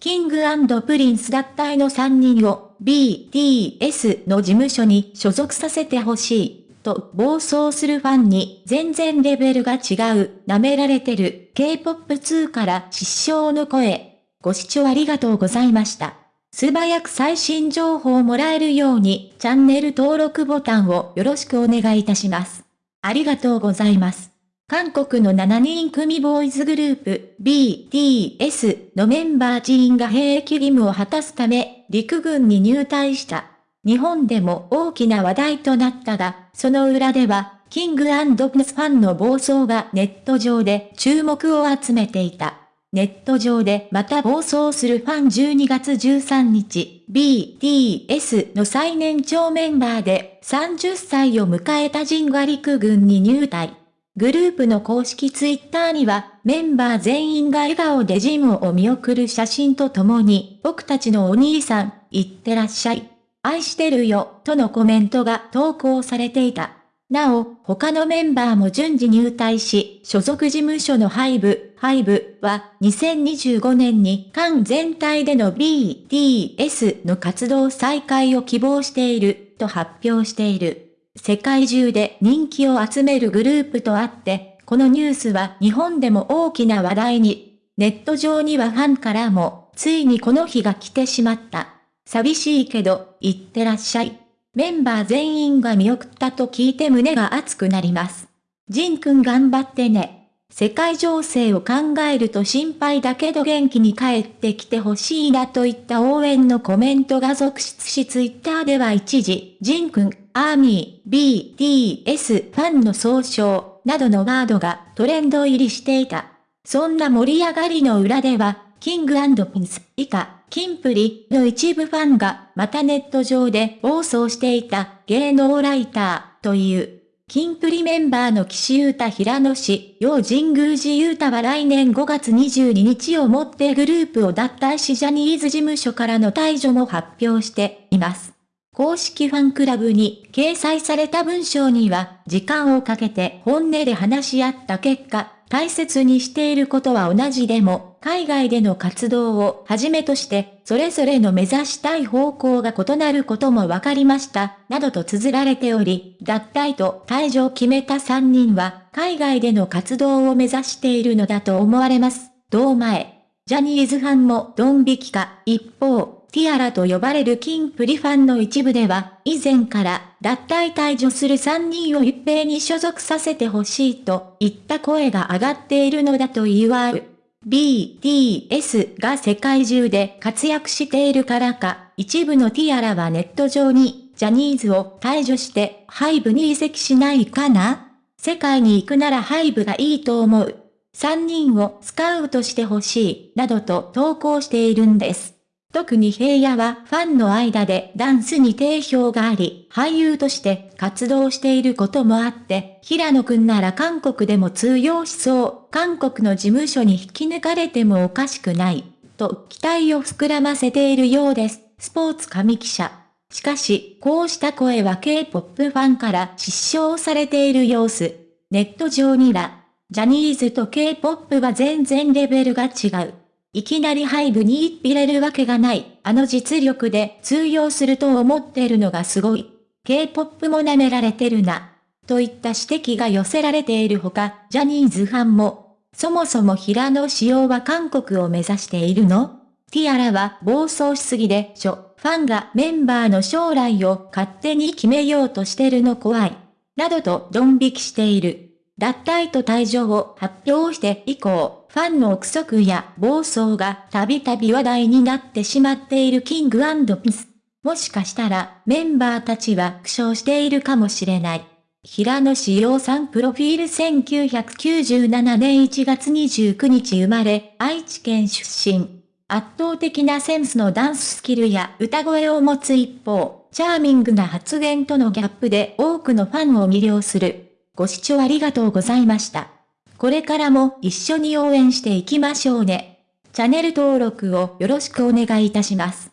キングプリンス脱退の3人を BTS の事務所に所属させてほしい。と暴走するファンに全然レベルが違う、舐められてる K-POP2 から失笑の声。ご視聴ありがとうございました。素早く最新情報をもらえるようにチャンネル登録ボタンをよろしくお願いいたします。ありがとうございます。韓国の7人組ボーイズグループ BTS のメンバー全員が兵役義務を果たすため陸軍に入隊した。日本でも大きな話題となったが、その裏では、キングプリンスファンの暴走がネット上で注目を集めていた。ネット上でまた暴走するファン12月13日、BTS の最年長メンバーで30歳を迎えたジンが陸軍に入隊。グループの公式ツイッターには、メンバー全員が笑顔でジンを見送る写真とともに、僕たちのお兄さん、いってらっしゃい。愛してるよ、とのコメントが投稿されていた。なお、他のメンバーも順次入隊し、所属事務所のハイブ、ハイブは2025年に間全体での BTS の活動再開を希望していると発表している。世界中で人気を集めるグループとあって、このニュースは日本でも大きな話題に。ネット上にはファンからも、ついにこの日が来てしまった。寂しいけど、行ってらっしゃい。メンバー全員が見送ったと聞いて胸が熱くなります。ジンくん頑張ってね。世界情勢を考えると心配だけど元気に帰ってきてほしいなといった応援のコメントが続出しツイッターでは一時、ジンくん、アーミー、BTS ファンの総称、などのワードがトレンド入りしていた。そんな盛り上がりの裏では、キングピンス以下、キンプリの一部ファンがまたネット上で暴走していた芸能ライターという、キンプリメンバーの岸優太平野氏、陽神宮寺優太は来年5月22日をもってグループを脱退しジャニーズ事務所からの退場も発表しています。公式ファンクラブに掲載された文章には、時間をかけて本音で話し合った結果、大切にしていることは同じでも、海外での活動をはじめとして、それぞれの目指したい方向が異なることも分かりました、などと綴られており、脱退と退場を決めた3人は、海外での活動を目指しているのだと思われます。同前。ジャニーズファンもドン引きか、一方、ティアラと呼ばれるキンプリファンの一部では、以前から脱退退場する3人を一平に所属させてほしいといった声が上がっているのだと言わる。BTS が世界中で活躍しているからか、一部のティアラはネット上にジャニーズを退場してハイブに移籍しないかな？世界に行くならハイブがいいと思う。3人をスカウトしてほしい、などと投稿しているんです。特に平野はファンの間でダンスに定評があり、俳優として活動していることもあって、平野くんなら韓国でも通用しそう、韓国の事務所に引き抜かれてもおかしくない、と期待を膨らませているようです。スポーツ紙記者。しかし、こうした声は K-POP ファンから失笑されている様子。ネット上には、ジャニーズと K-POP は全然レベルが違う。いきなりハイブに一入れるわけがない。あの実力で通用すると思っているのがすごい。K-POP も舐められてるな。といった指摘が寄せられているほか、ジャニーズファンも、そもそも平野仕様は韓国を目指しているの？ティアラは暴走しすぎでしょ。ファンがメンバーの将来を勝手に決めようとしてるの怖い。などとドン引きしている。脱退と退場を発表して以降、ファンの憶測や暴走がたびたび話題になってしまっているキングピス。もしかしたらメンバーたちは苦笑しているかもしれない。平野志陽さんプロフィール1997年1月29日生まれ、愛知県出身。圧倒的なセンスのダンススキルや歌声を持つ一方、チャーミングな発言とのギャップで多くのファンを魅了する。ご視聴ありがとうございました。これからも一緒に応援していきましょうね。チャンネル登録をよろしくお願いいたします。